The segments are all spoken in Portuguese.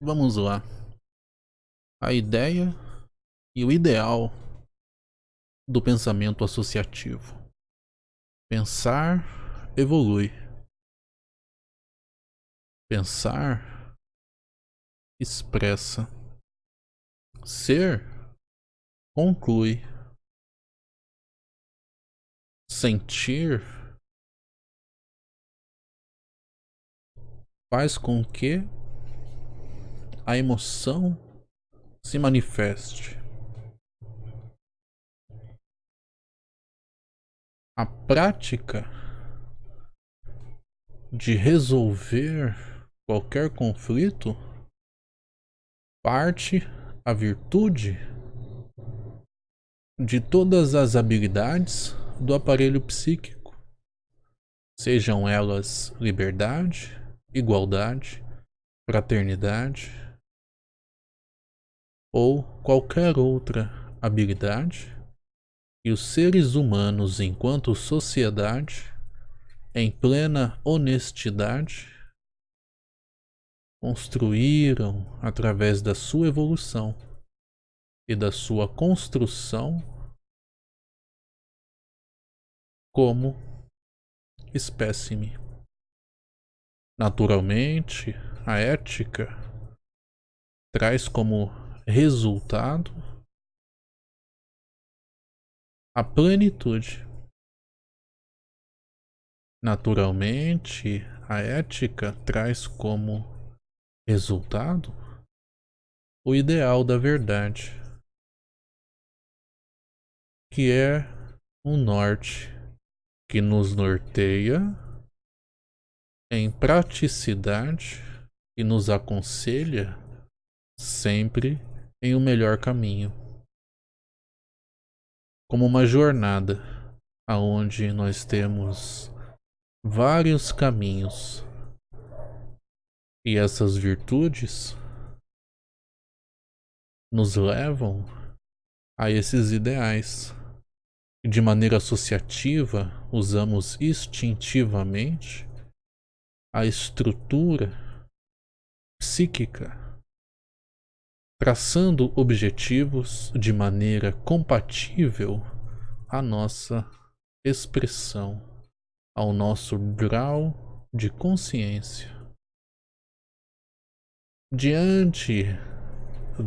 Vamos lá. A ideia e o ideal do pensamento associativo. Pensar evolui. Pensar expressa. Ser conclui. Sentir faz com que a emoção se manifeste. A prática de resolver qualquer conflito parte a virtude de todas as habilidades do aparelho psíquico, sejam elas liberdade, igualdade, fraternidade, ou qualquer outra habilidade que os seres humanos, enquanto sociedade, em plena honestidade, construíram através da sua evolução e da sua construção como espécime. Naturalmente, a ética traz como resultado a plenitude. Naturalmente, a ética traz como resultado o ideal da verdade, que é um norte que nos norteia em praticidade e nos aconselha sempre em um melhor caminho. Como uma jornada aonde nós temos vários caminhos e essas virtudes nos levam a esses ideais. De maneira associativa, usamos instintivamente a estrutura psíquica traçando objetivos de maneira compatível à nossa expressão, ao nosso grau de consciência. Diante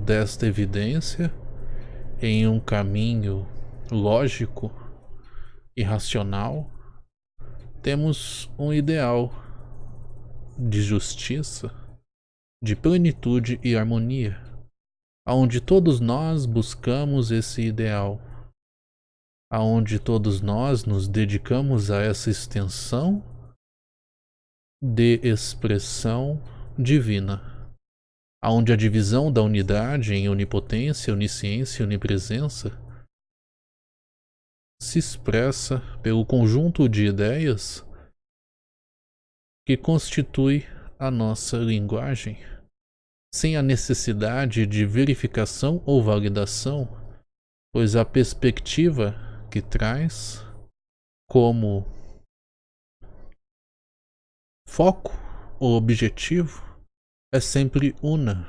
desta evidência, em um caminho lógico e racional, temos um ideal de justiça, de plenitude e harmonia aonde todos nós buscamos esse ideal, aonde todos nós nos dedicamos a essa extensão de expressão divina, aonde a divisão da unidade em onipotência, onisciência e onipresença se expressa pelo conjunto de ideias que constitui a nossa linguagem sem a necessidade de verificação ou validação, pois a perspectiva que traz como foco ou objetivo é sempre una,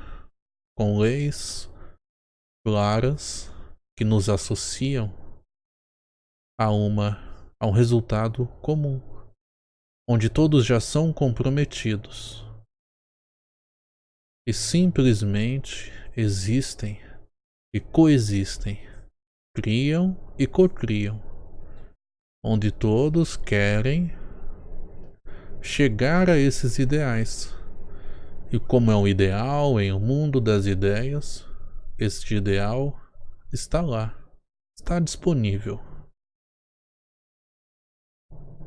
com leis claras que nos associam a uma a um resultado comum, onde todos já são comprometidos e simplesmente existem e coexistem, criam e cocriam, onde todos querem chegar a esses ideais. E como é um ideal em um mundo das ideias, este ideal está lá, está disponível.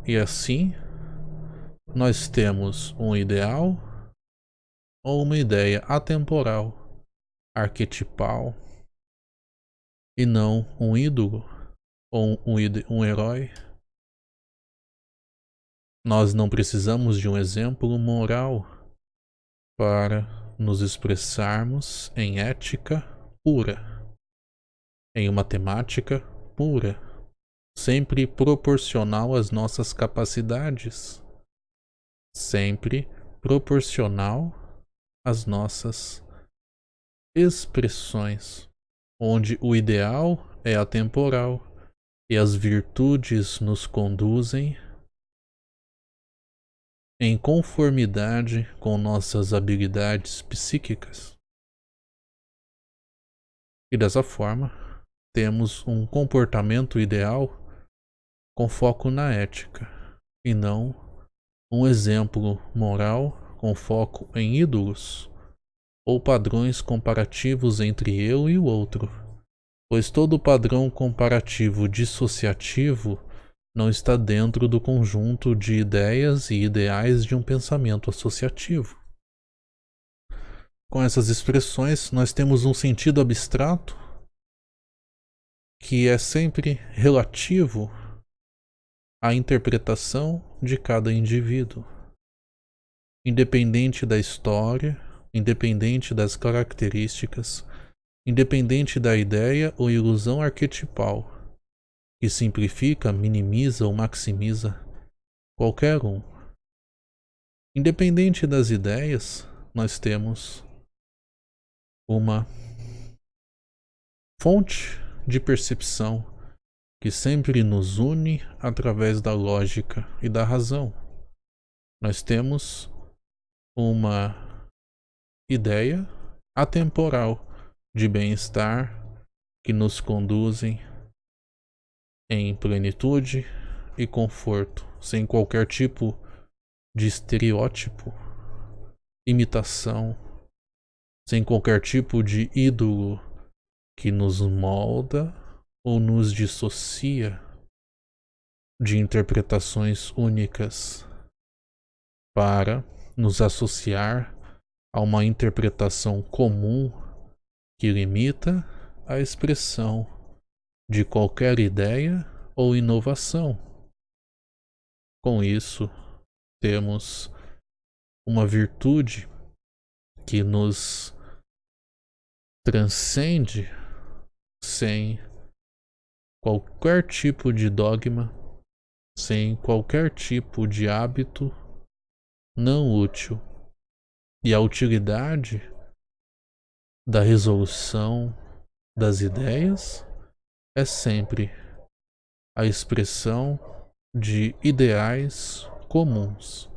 E assim, nós temos um ideal ou uma ideia atemporal, arquetipal, e não um ídolo ou um, um herói. Nós não precisamos de um exemplo moral para nos expressarmos em ética pura, em uma temática pura, sempre proporcional às nossas capacidades, sempre proporcional as nossas expressões, onde o ideal é atemporal e as virtudes nos conduzem em conformidade com nossas habilidades psíquicas. E dessa forma, temos um comportamento ideal com foco na ética e não um exemplo moral com foco em ídolos ou padrões comparativos entre eu e o outro, pois todo padrão comparativo dissociativo não está dentro do conjunto de ideias e ideais de um pensamento associativo. Com essas expressões, nós temos um sentido abstrato que é sempre relativo à interpretação de cada indivíduo, independente da história, independente das características, independente da ideia ou ilusão arquetipal, que simplifica, minimiza ou maximiza qualquer um. Independente das ideias, nós temos uma fonte de percepção que sempre nos une através da lógica e da razão. Nós temos uma ideia atemporal de bem-estar que nos conduzem em plenitude e conforto, sem qualquer tipo de estereótipo, imitação, sem qualquer tipo de ídolo que nos molda ou nos dissocia de interpretações únicas para nos associar a uma interpretação comum que limita a expressão de qualquer ideia ou inovação. Com isso, temos uma virtude que nos transcende sem qualquer tipo de dogma, sem qualquer tipo de hábito não útil. E a utilidade da resolução das ideias é sempre a expressão de ideais comuns.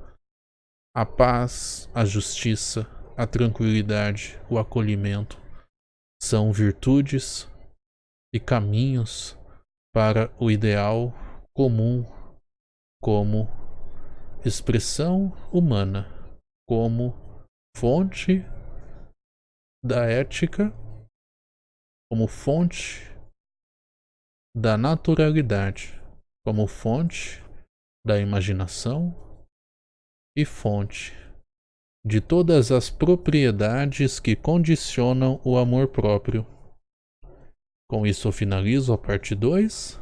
A paz, a justiça, a tranquilidade, o acolhimento são virtudes e caminhos para o ideal comum como expressão humana, como fonte da ética, como fonte da naturalidade, como fonte da imaginação e fonte de todas as propriedades que condicionam o amor próprio. Com isso eu finalizo a parte 2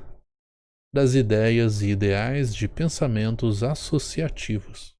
das ideias e ideais de pensamentos associativos.